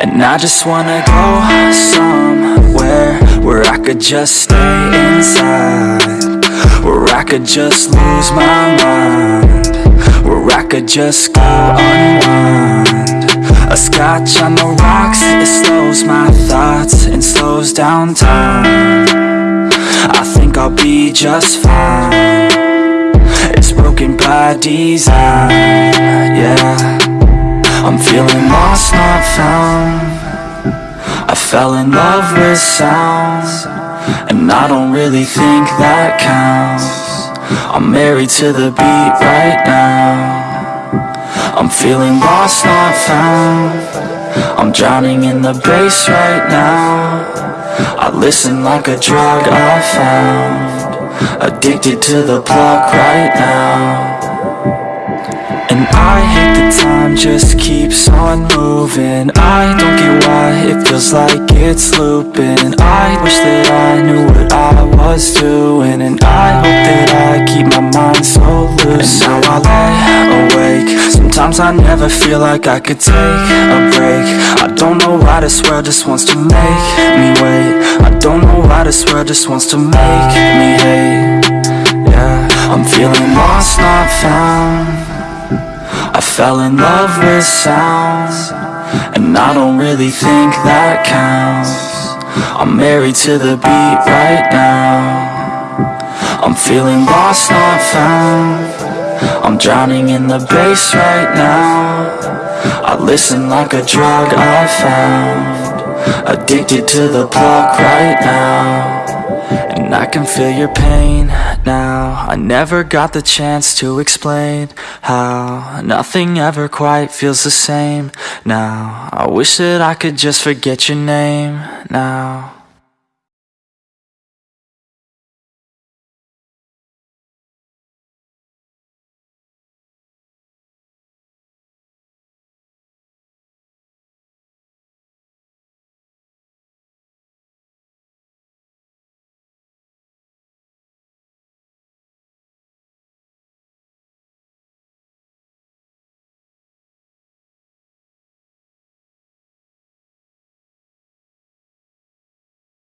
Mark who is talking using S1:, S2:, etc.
S1: And I just wanna go somewhere Where I could just stay inside. Where I could just lose my mind. Where I could just go unwind. A scotch on the rocks, it slows my thoughts And slows down time. I think I'll be just fine. It's broken by design, yeah I'm feeling lost, not found. I fell in love with sound And I don't really think that counts. I'm married to the beat right now. I'm feeling lost, not found. I'm drowning in the bass right now. I listen like a drug I found. Addicted to the plug right now and I hate the time just keeps on moving. I don't get why it feels like it's looping. I wish that I knew what I was doing And I hope that I keep my mind so loose. And now I lay awake. Sometimes I never feel like I could take a break. I don't know why this world just wants to make me wait. I don't know why this world just wants to make me hate. Yeah, I'm feeling lost, not found fell in love with sound And I don't really think that counts. I'm married to the beat right now. I'm feeling lost, not found. I'm drowning in the bass right now. I listen like a drug I found. Addicted to the plug right now I can feel your pain now. I never got the chance to explain how Nothing ever quite feels the same. Now I wish that I could just forget your name now